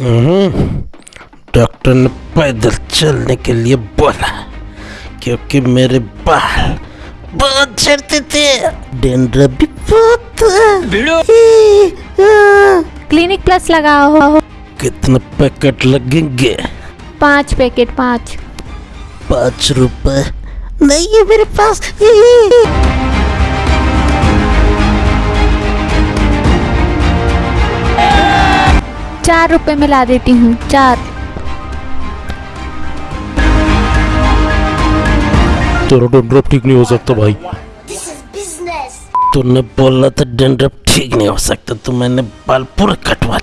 हम्म, doctor ने पैदल चलने के लिए बोला क्योंकि मेरे बाल बहुत झड़ते थे। भी बहुत क्लिनिक प्लस लगाओ। कितने पैकेट लगेंगे? पाँच पैकेट पाँच। पाँच रुपए? नहीं है मेरे पास। चार रुपए में ला देती हूँ चार। तेरा डेंड्रप ठीक नहीं हो सकता भाई। तूने बोला था डेंड्रप ठीक नहीं हो सकता तो मैंने बाल पूरा कटवा